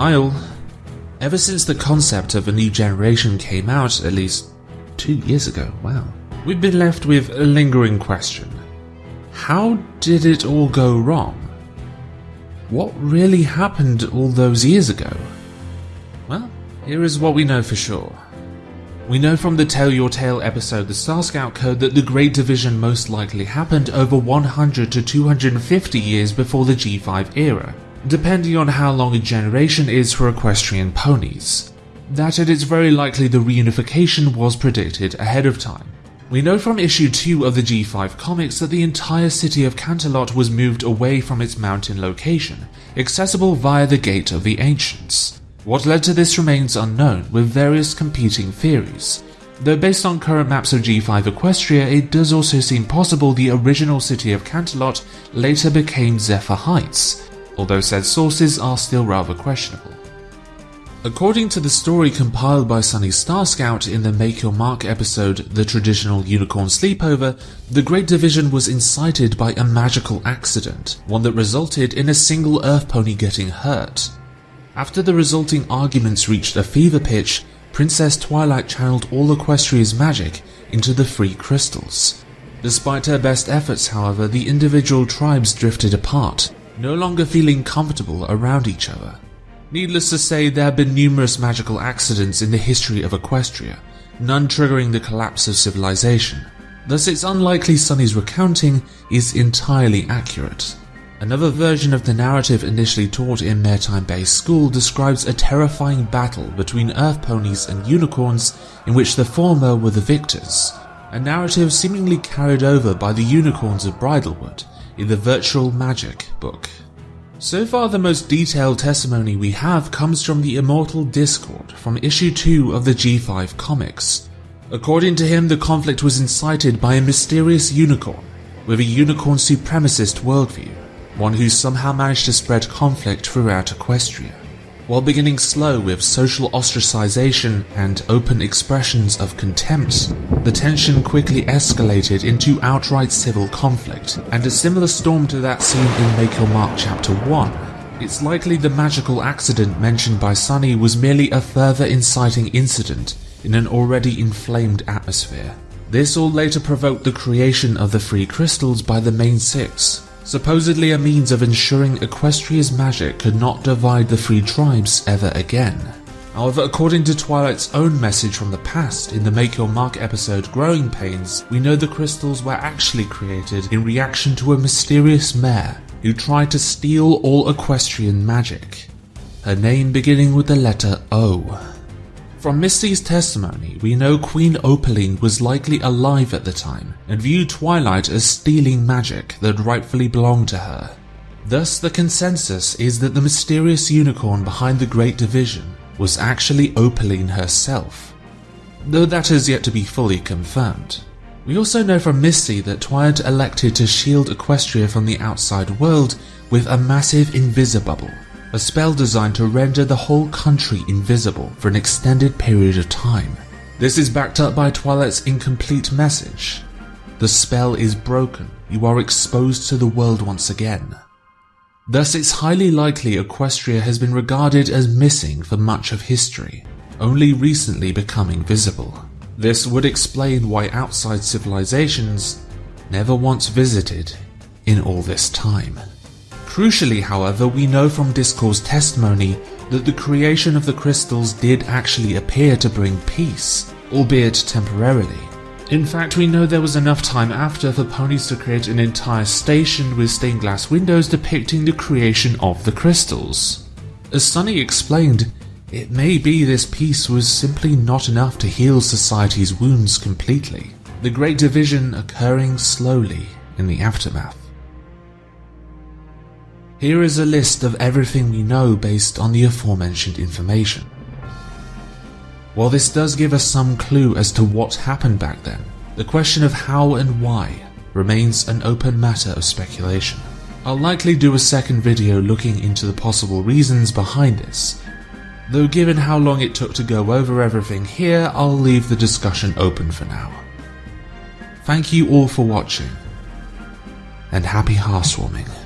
Isle. Ever since the concept of a new generation came out, at least two years ago, wow, we've been left with a lingering question. How did it all go wrong? What really happened all those years ago? Well, here is what we know for sure. We know from the Tell Your Tale episode The Star Scout Code that the Great Division most likely happened over 100 to 250 years before the G5 era, depending on how long a generation is for equestrian ponies. That it is very likely the reunification was predicted ahead of time. We know from issue 2 of the G5 comics that the entire city of Canterlot was moved away from its mountain location, accessible via the Gate of the Ancients. What led to this remains unknown, with various competing theories. Though based on current maps of G5 Equestria, it does also seem possible the original city of Canterlot later became Zephyr Heights, although said sources are still rather questionable. According to the story compiled by Sunny Star Scout in the Make Your Mark episode The Traditional Unicorn Sleepover, the Great Division was incited by a magical accident, one that resulted in a single Earth pony getting hurt. After the resulting arguments reached a fever pitch, Princess Twilight channeled all Equestria's magic into the free crystals. Despite her best efforts, however, the individual tribes drifted apart, no longer feeling comfortable around each other. Needless to say, there have been numerous magical accidents in the history of Equestria, none triggering the collapse of civilization. Thus, it's unlikely Sunny's recounting is entirely accurate. Another version of the narrative initially taught in Maretime Bay School describes a terrifying battle between earth ponies and unicorns in which the former were the victors, a narrative seemingly carried over by the unicorns of Bridlewood in the Virtual Magic book. So far the most detailed testimony we have comes from the Immortal Discord from issue 2 of the G5 comics. According to him, the conflict was incited by a mysterious unicorn with a unicorn supremacist worldview one who somehow managed to spread conflict throughout Equestria. While beginning slow with social ostracization and open expressions of contempt, the tension quickly escalated into outright civil conflict, and a similar storm to that seen in Make Your Mark Chapter 1. It's likely the magical accident mentioned by Sunny was merely a further inciting incident in an already inflamed atmosphere. This all later provoked the creation of the free crystals by the main six, supposedly a means of ensuring Equestria's magic could not divide the three tribes ever again. However, according to Twilight's own message from the past in the Make Your Mark episode Growing Pains, we know the crystals were actually created in reaction to a mysterious mare who tried to steal all equestrian magic. Her name beginning with the letter O. From Misty's testimony, we know Queen Opaline was likely alive at the time and viewed Twilight as stealing magic that rightfully belonged to her. Thus, the consensus is that the mysterious unicorn behind the Great Division was actually Opaline herself, though that is yet to be fully confirmed. We also know from Misty that Twilight elected to shield Equestria from the outside world with a massive invisibubble a spell designed to render the whole country invisible for an extended period of time. This is backed up by Twilight's incomplete message. The spell is broken, you are exposed to the world once again. Thus it's highly likely Equestria has been regarded as missing for much of history, only recently becoming visible. This would explain why outside civilizations never once visited in all this time. Crucially, however, we know from Discord's testimony that the creation of the crystals did actually appear to bring peace, albeit temporarily. In fact, we know there was enough time after for ponies to create an entire station with stained glass windows depicting the creation of the crystals. As Sunny explained, it may be this peace was simply not enough to heal society's wounds completely, the Great Division occurring slowly in the aftermath. Here is a list of everything we know based on the aforementioned information. While this does give us some clue as to what happened back then, the question of how and why remains an open matter of speculation. I'll likely do a second video looking into the possible reasons behind this, though given how long it took to go over everything here, I'll leave the discussion open for now. Thank you all for watching, and happy hearthwarming.